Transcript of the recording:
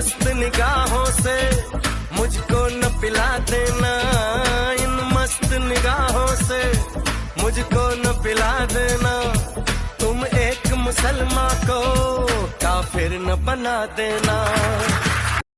मस्त निगाहों से मुझको न पिला देना। इन मस्त निगाहों से मुझको न पिला देना। तुम एक मुसलमान को काफिर न बना देना।